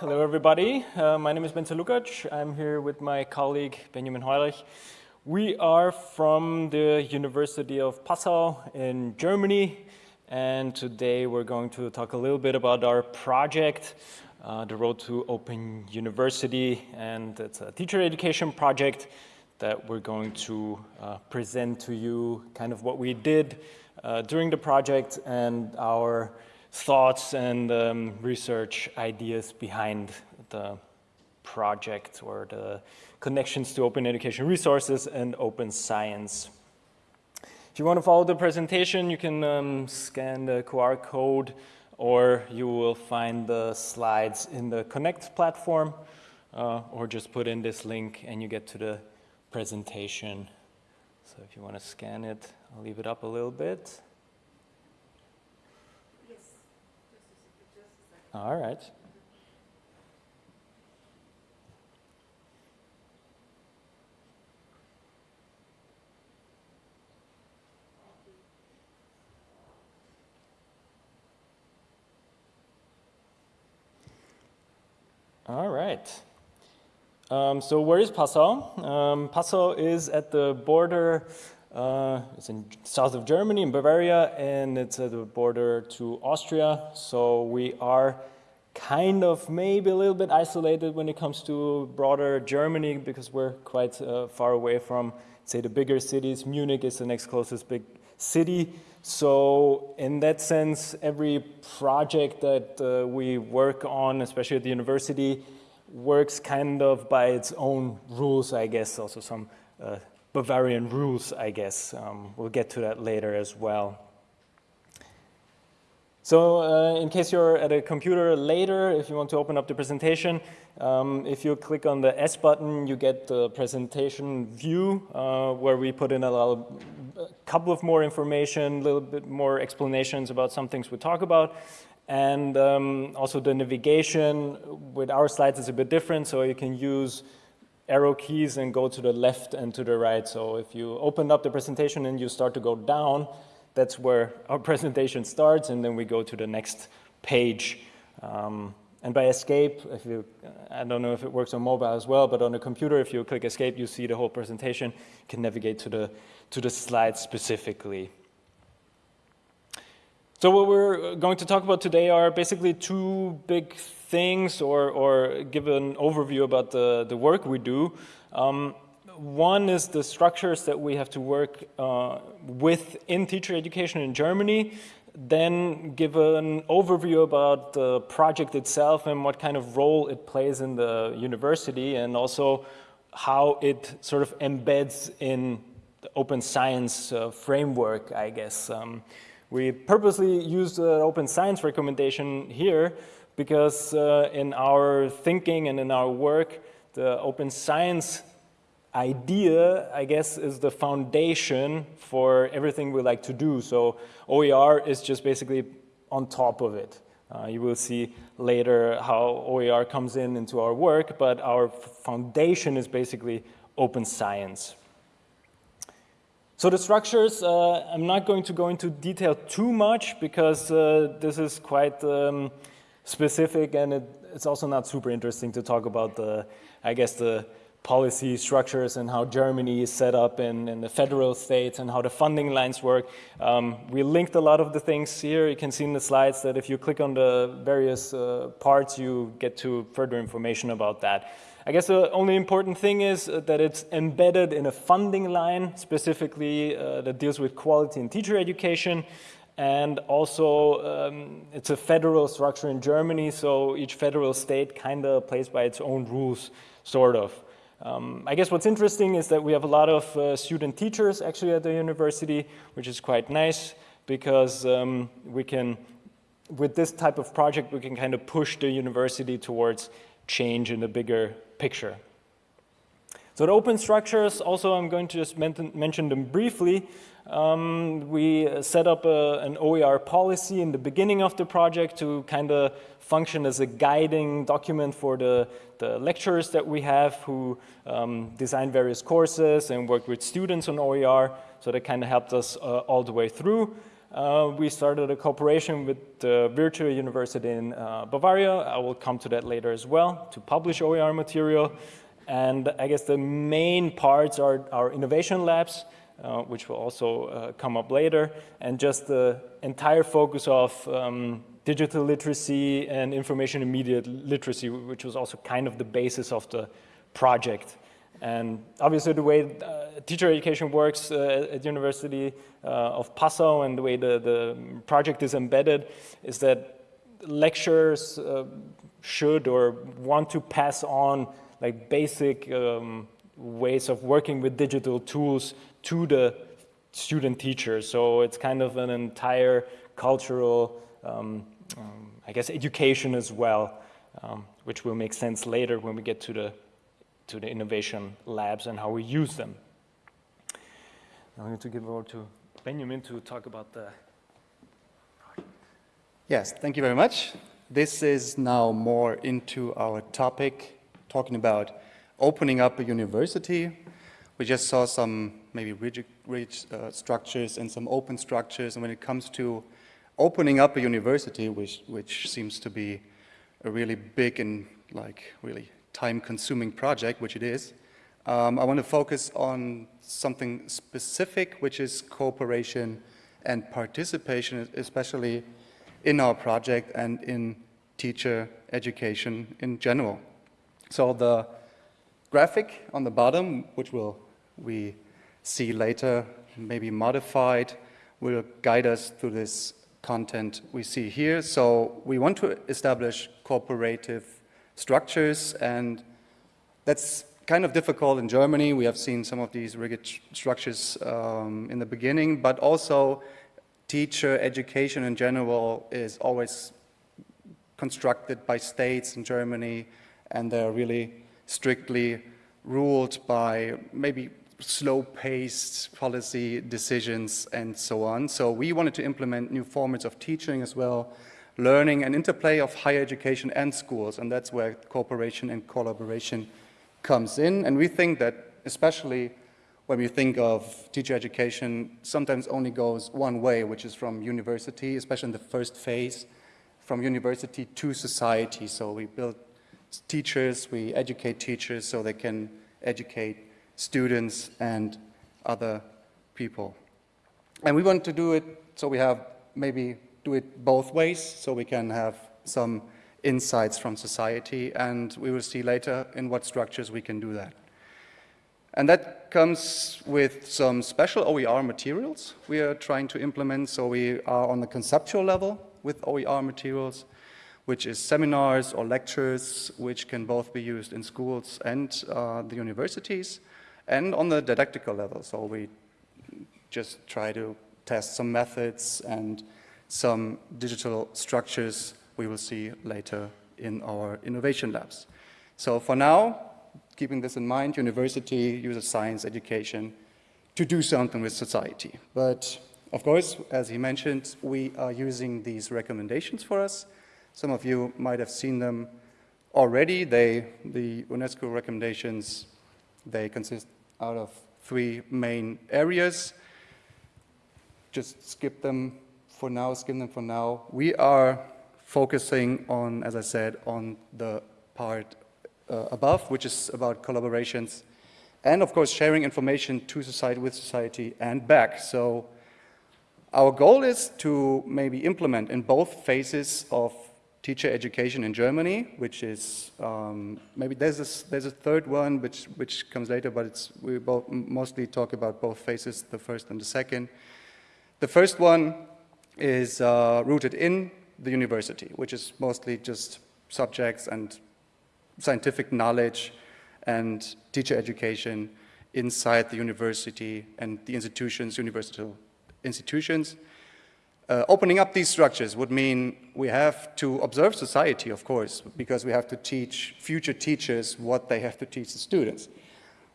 Hello, everybody. Uh, my name is Bence Lukac. I'm here with my colleague Benjamin Heulich. We are from the University of Passau in Germany, and today we're going to talk a little bit about our project, uh, the Road to Open University, and it's a teacher education project that we're going to uh, present to you kind of what we did uh, during the project and our thoughts and um, research ideas behind the project or the connections to open education resources and open science. If you want to follow the presentation, you can um, scan the QR code or you will find the slides in the Connect platform uh, or just put in this link and you get to the presentation. So if you want to scan it, I'll leave it up a little bit. All right. All right. Um, so where is Passau? Um, Passau is at the border, uh, it's in south of Germany, in Bavaria, and it's at the border to Austria. So we are kind of maybe a little bit isolated when it comes to broader Germany because we're quite uh, far away from, say, the bigger cities. Munich is the next closest big city. So in that sense, every project that uh, we work on, especially at the university, works kind of by its own rules, I guess, also some uh, Bavarian rules, I guess. Um, we'll get to that later as well. So uh, in case you're at a computer later, if you want to open up the presentation, um, if you click on the S button, you get the presentation view uh, where we put in a, little, a couple of more information, a little bit more explanations about some things we talk about. And um, also the navigation with our slides is a bit different, so you can use arrow keys and go to the left and to the right. So if you open up the presentation and you start to go down, that's where our presentation starts, and then we go to the next page. Um, and by escape, if you, I don't know if it works on mobile as well, but on a computer, if you click escape, you see the whole presentation. You can navigate to the, to the slides specifically. So what we're going to talk about today are basically two big things or, or give an overview about the, the work we do. Um, one is the structures that we have to work uh, with in teacher education in Germany, then give an overview about the project itself and what kind of role it plays in the university and also how it sort of embeds in the open science uh, framework, I guess. Um, we purposely used an open science recommendation here because uh, in our thinking and in our work, the open science idea, I guess, is the foundation for everything we like to do. So OER is just basically on top of it. Uh, you will see later how OER comes in into our work, but our foundation is basically open science. So the structures, uh, I'm not going to go into detail too much because uh, this is quite um, specific and it, it's also not super interesting to talk about the, I guess, the policy structures and how Germany is set up in, in the federal states and how the funding lines work. Um, we linked a lot of the things here. You can see in the slides that if you click on the various uh, parts, you get to further information about that. I guess the only important thing is uh, that it's embedded in a funding line, specifically uh, that deals with quality in teacher education. And also, um, it's a federal structure in Germany, so each federal state kind of plays by its own rules, sort of. Um, I guess what's interesting is that we have a lot of uh, student teachers actually at the university, which is quite nice because um, we can, with this type of project, we can kind of push the university towards change in the bigger picture. So the open structures, also I'm going to just mention them briefly. Um, we set up a, an OER policy in the beginning of the project to kind of function as a guiding document for the, the lecturers that we have who um, design various courses and work with students on OER. So that kind of helped us uh, all the way through. uh, we started a cooperation with the Virtual University in uh, Bavaria. I will come to that later as well to publish OER material. And I guess the main parts are our innovation labs, uh, which will also uh, come up later, and just the entire focus of um, digital literacy and information media literacy, which was also kind of the basis of the project. And obviously the way uh, teacher education works uh, at University uh, of Passau and the way the, the project is embedded is that lecturers uh, should or want to pass on like basic um, ways of working with digital tools to the student teachers. So it's kind of an entire cultural, um, um, I guess, education as well, um, which will make sense later when we get to the to the innovation labs and how we use them. I'm going to give over to Benjamin to talk about the Yes, thank you very much. This is now more into our topic, talking about opening up a university. We just saw some maybe rigid, rigid uh, structures and some open structures. And when it comes to opening up a university, which, which seems to be a really big and like really time-consuming project, which it is, um, I want to focus on something specific, which is cooperation and participation, especially in our project and in teacher education in general. So the graphic on the bottom, which will we see later, maybe modified, will guide us through this content we see here. So we want to establish cooperative structures, and that's kind of difficult in Germany. We have seen some of these rigid structures um, in the beginning, but also teacher education in general is always constructed by states in Germany, and they're really strictly ruled by maybe slow-paced policy decisions and so on. So we wanted to implement new formats of teaching as well, learning and interplay of higher education and schools, and that's where cooperation and collaboration comes in. And we think that especially when we think of teacher education, sometimes only goes one way, which is from university, especially in the first phase, from university to society. So we build teachers, we educate teachers so they can educate students and other people. And we want to do it so we have maybe do it both ways so we can have some insights from society and we will see later in what structures we can do that. And that comes with some special OER materials we are trying to implement. So we are on the conceptual level with OER materials, which is seminars or lectures, which can both be used in schools and uh, the universities, and on the didactical level. So we just try to test some methods and some digital structures we will see later in our innovation labs. So for now, keeping this in mind, university uses science education to do something with society. But of course, as he mentioned, we are using these recommendations for us. Some of you might have seen them already. They, the UNESCO recommendations, they consist out of three main areas. Just skip them for now, skim them for now. We are focusing on, as I said, on the part uh, above, which is about collaborations and of course sharing information to society, with society and back. So our goal is to maybe implement in both phases of teacher education in Germany, which is um, maybe there's a, there's a third one which which comes later, but it's we both mostly talk about both phases, the first and the second. The first one is uh, rooted in the university, which is mostly just subjects and scientific knowledge and teacher education inside the university and the institutions, universital institutions. Uh, opening up these structures would mean we have to observe society, of course, because we have to teach future teachers what they have to teach the students.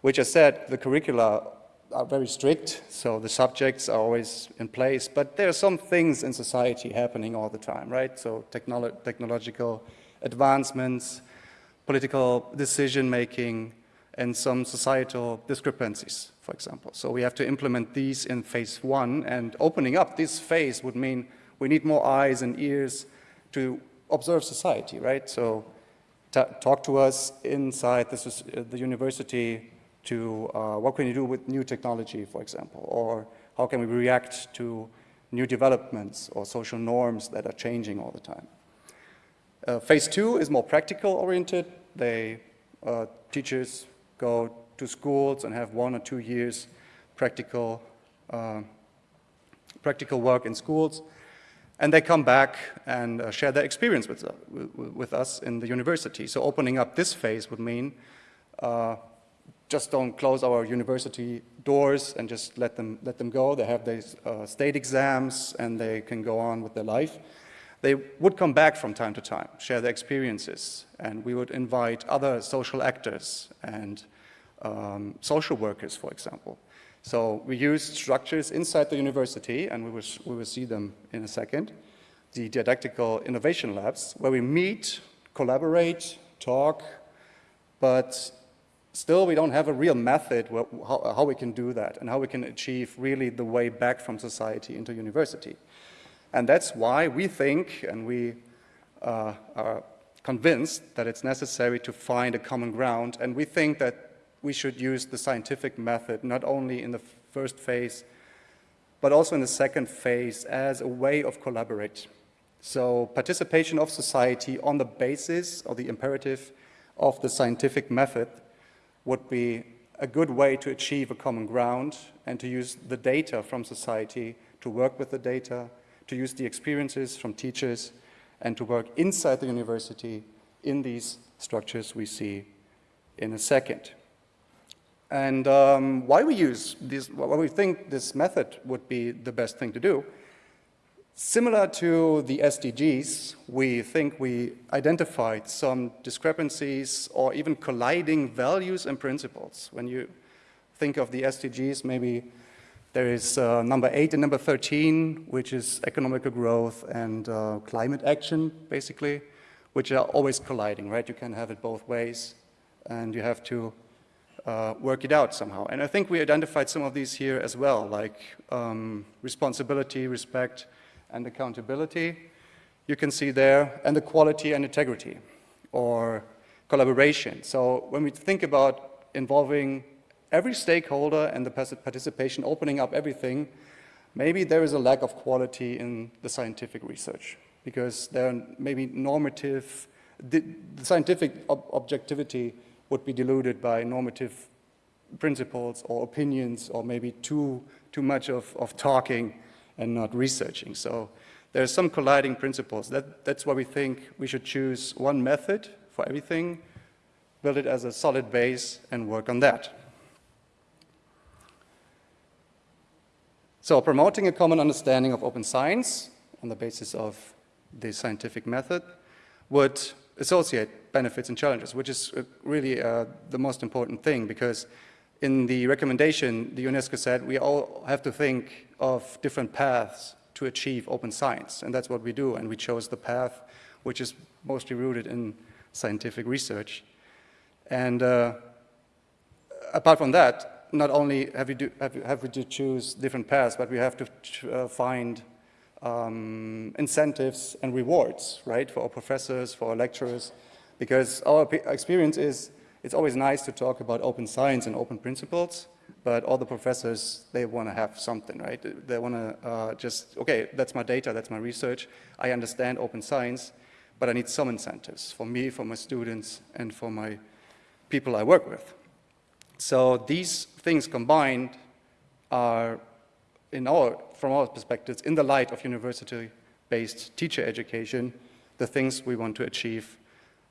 Which I said, the curricula are very strict, so the subjects are always in place, but there are some things in society happening all the time, right? So technolo technological advancements, political decision-making, and some societal discrepancies, for example. So we have to implement these in phase one, and opening up this phase would mean we need more eyes and ears to observe society, right? So talk to us inside uh, the university to uh, what can you do with new technology, for example, or how can we react to new developments or social norms that are changing all the time. Uh, phase two is more practical oriented. They, uh, teachers go to schools and have one or two years practical, uh, practical work in schools. And they come back and uh, share their experience with, uh, with, us in the university. So opening up this phase would mean uh, just don't close our university doors and just let them, let them go. They have these uh, state exams and they can go on with their life. They would come back from time to time, share their experiences, and we would invite other social actors and um, social workers, for example. So we use structures inside the university, and we will, we will see them in a second, the didactical innovation labs, where we meet, collaborate, talk, but still we don't have a real method how we can do that and how we can achieve really the way back from society into university. And that's why we think, and we uh, are convinced that it's necessary to find a common ground, and we think that we should use the scientific method, not only in the first phase, but also in the second phase as a way of collaborate. So participation of society on the basis or the imperative of the scientific method would be a good way to achieve a common ground and to use the data from society, to work with the data, to use the experiences from teachers, and to work inside the university in these structures we see in a second. And um, why we use this, why we think this method would be the best thing to do, similar to the SDGs, we think we identified some discrepancies or even colliding values and principles. When you think of the SDGs, maybe there is uh, number eight and number 13, which is economical growth and uh, climate action, basically, which are always colliding, right? You can have it both ways, and you have to uh, work it out somehow. And I think we identified some of these here as well, like um, responsibility, respect, and accountability. You can see there, and the quality and integrity, or collaboration. So when we think about involving every stakeholder and the participation, opening up everything, maybe there is a lack of quality in the scientific research because there are maybe normative, the, scientific ob objectivity would be diluted by normative principles or opinions or maybe too, too much of, of talking and not researching. So there are some colliding principles. That, that's why we think we should choose one method for everything, build it as a solid base, and work on that. So promoting a common understanding of open science on the basis of the scientific method would associate benefits and challenges, which is uh, really uh, the most important thing because in the recommendation, the UNESCO said we all have to think of different paths to achieve open science, and that's what we do, and we chose the path which is mostly rooted in scientific research. And uh, apart from that, not only have we, do, have, have we to choose different paths, but we have to uh, find um, incentives and rewards, right, for our professors, for our lecturers, because our experience is it's always nice to talk about open science and open principles, but all the professors, they want to have something, right? They want to uh, just, okay, that's my data, that's my research, I understand open science, but I need some incentives for me, for my students, and for my people I work with. So these things combined are in our, from our perspectives, in the light of university-based teacher education, the things we want to achieve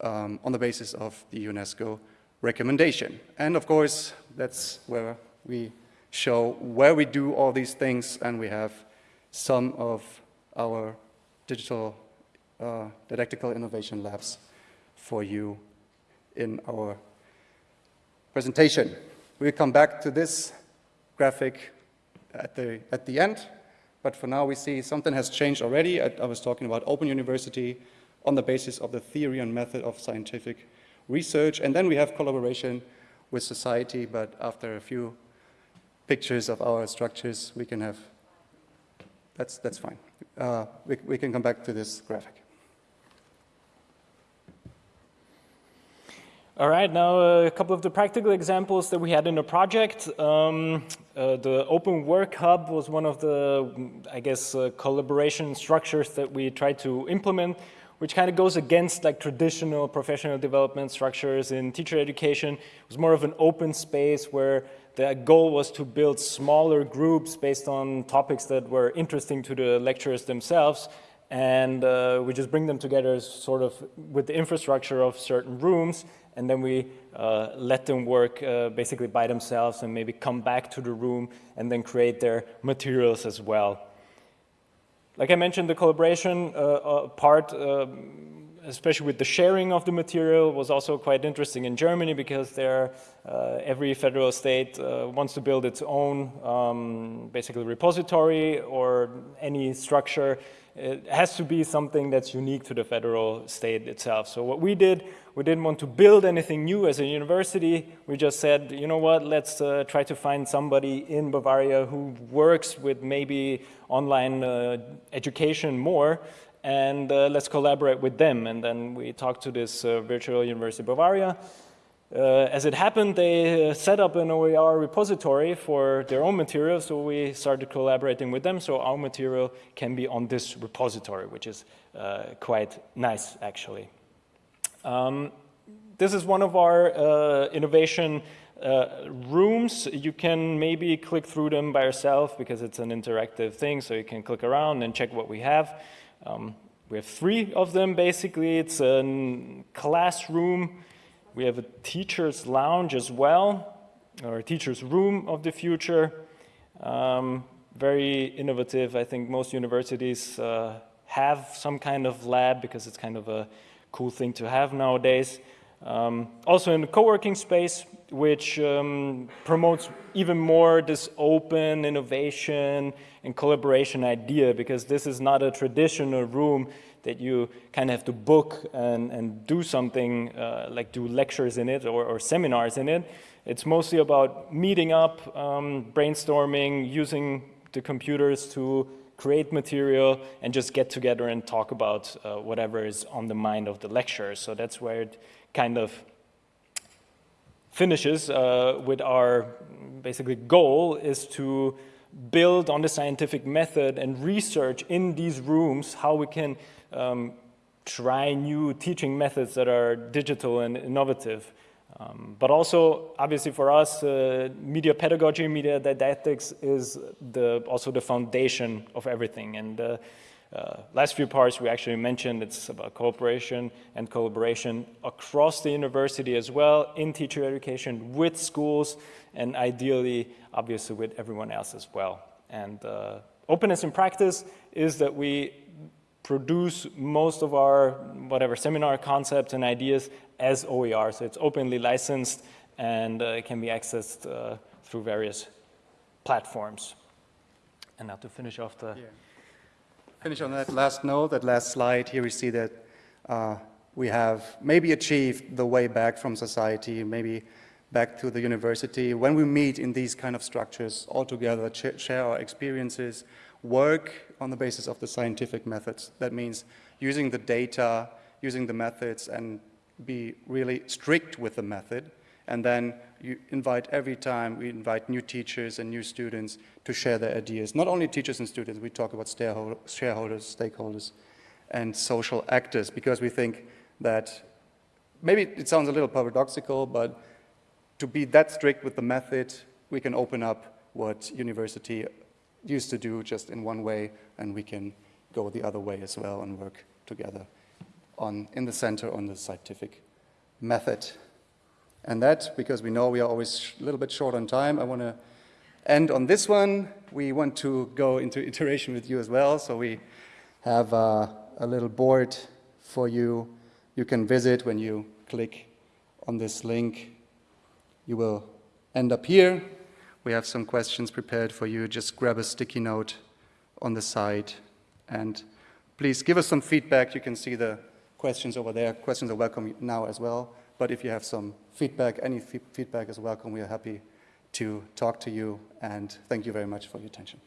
um, on the basis of the UNESCO recommendation. And of course, that's where we show where we do all these things, and we have some of our digital uh, didactical innovation labs for you in our presentation. We'll come back to this graphic at the, at the end. But for now, we see something has changed already. I, I was talking about open university on the basis of the theory and method of scientific research. And then we have collaboration with society, but after a few pictures of our structures, we can have, that's, that's fine. Uh, we, we can come back to this graphic. All right, now a couple of the practical examples that we had in the project. Um, uh, the Open Work Hub was one of the, I guess, uh, collaboration structures that we tried to implement, which kind of goes against like traditional professional development structures in teacher education. It was more of an open space where the goal was to build smaller groups based on topics that were interesting to the lecturers themselves and uh, we just bring them together sort of with the infrastructure of certain rooms and then we uh, let them work uh, basically by themselves and maybe come back to the room and then create their materials as well. Like I mentioned, the collaboration uh, uh, part, um, especially with the sharing of the material, was also quite interesting in Germany because there, uh, every federal state wants to build its own um, basically repository or any structure it has to be something that's unique to the federal state itself. So what we did, we didn't want to build anything new as a university. We just said, you know what, let's uh, try to find somebody in Bavaria who works with maybe online uh, education more and uh, let's collaborate with them. And then we talked to this uh, virtual University of Bavaria uh, as it happened, they uh, set up an OER repository for their own material, so we started collaborating with them, so our material can be on this repository, which is uh, quite nice, actually. Um, this is one of our innovation uh, rooms. You can maybe click through them by yourself because it's an interactive thing, so you can click around and check what we have. Um, we have three of them, basically. It's a classroom we have a teacher's lounge as well, or a teacher's room of the future. Um, very innovative. I think most universities uh, have some kind of lab because it's kind of a cool thing to have nowadays. Um, also in the co-working space, which um, promotes even more this open innovation and collaboration idea because this is not a traditional room that you kind of have to book and, and do something uh, like do lectures in it or, or, seminars in it. It's mostly about meeting up, um, brainstorming, using the computers to create material and just get together and talk about uh, whatever is on the mind of the lecturer. So that's where it kind of finishes uh, with our basically goal is to build on the scientific method and research in these rooms how we can um, try new teaching methods that are digital and innovative. Um, but also, obviously for us, uh, media pedagogy, media didactics is the, also the foundation of everything. And uh, uh, last few parts we actually mentioned, it's about cooperation and collaboration across the university as well, in teacher education, with schools, and ideally, obviously, with everyone else as well. And uh, openness in practice is that we produce most of our whatever seminar concepts and ideas as OER. So it's openly licensed and uh, can be accessed uh, through various platforms. And now to finish off the... Yeah. Finish on that last note, that last slide. Here we see that uh, we have maybe achieved the way back from society, maybe back to the university. When we meet in these kind of structures all together, share our experiences, work on the basis of the scientific methods. That means using the data, using the methods, and be really strict with the method. And then you invite every time, we invite new teachers and new students to share their ideas. Not only teachers and students, we talk about shareholders, stakeholders, and social actors, because we think that maybe it sounds a little paradoxical, but to be that strict with the method, we can open up what university used to do just in one way, and we can go the other way as well and work together on, in the center on the scientific method. And that, because we know we are always a little bit short on time, I want to end on this one. We want to go into iteration with you as well, so we have uh, a little board for you. You can visit when you click on this link. You will end up here. We have some questions prepared for you. Just grab a sticky note on the side and please give us some feedback. You can see the questions over there. Questions are welcome now as well. But if you have some feedback, any feedback is welcome. We are happy to talk to you, and thank you very much for your attention.